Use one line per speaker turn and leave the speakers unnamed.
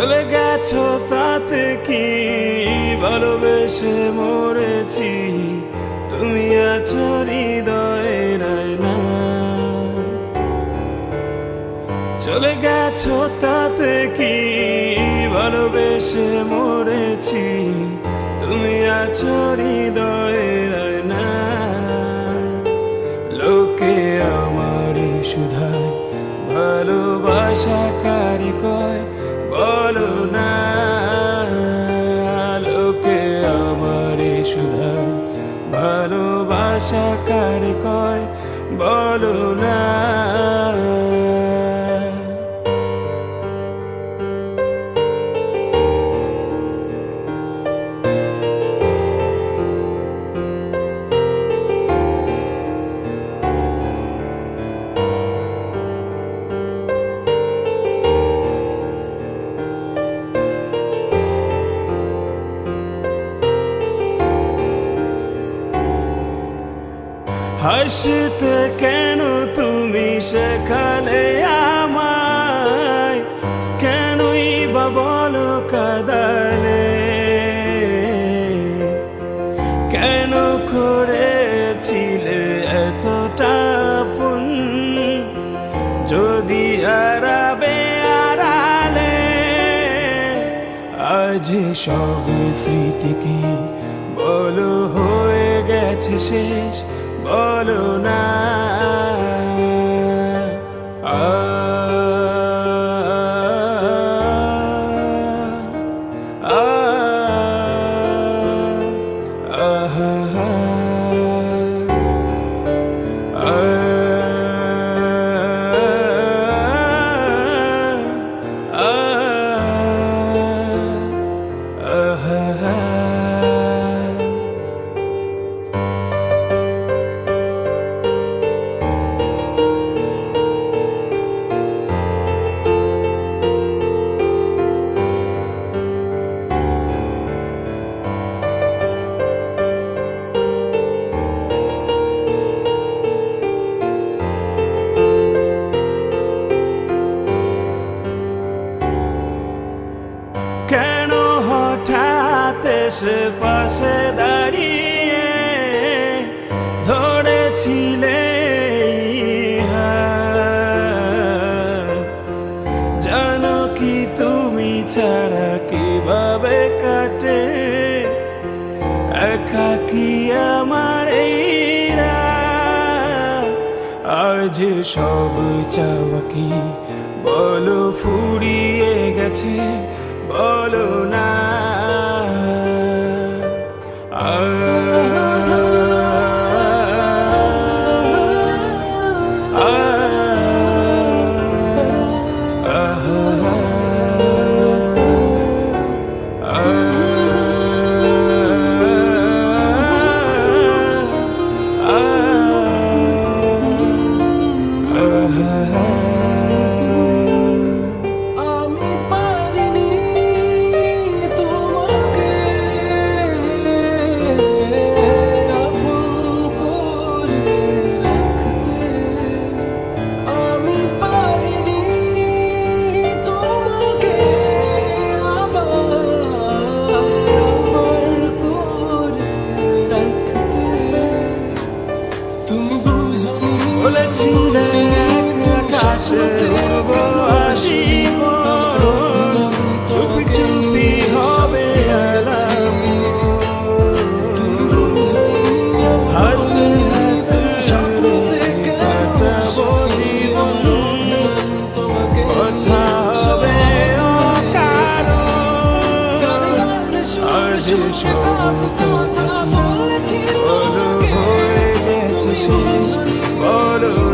চলে গেছো তাতে কি ভালোবেসে মরেছি? তুমি আছো হৃদয়ে না। চলে গেছো তাতে কি ভালোবেসে মরেছি? তুমি আছো হৃদয়ে না। লোকে আমার সুধায়, ভালোবাসা কারি কয়? ভালোবাসা কারি কয়? বলো হাসতে কেন তুমি শেখালে আমায়? কেনই বা বলো কাদালে? কেন করেছিলে এতটা আপন? যদি আরাবে আড়ালে, আজ সব স্মৃতি কি বলো হয়ে গেছে শেষ। বলো না হঠাৎ পাশে দাঁড়িয়ে ধরেছিলে জানো কি তুমি ছাড়া কীভাবে কাটে? একা কি আমার আজ সব চাওয়া বলো ফুরিয়ে গেছে? বলো না। উড়বো আসিব চুপি চুপি হবে হাতে হাতে কাটাবো জীবন, কথা হবে অকারণ। আজ সব কথা বলো হয়ে গেছে শেষ। বলো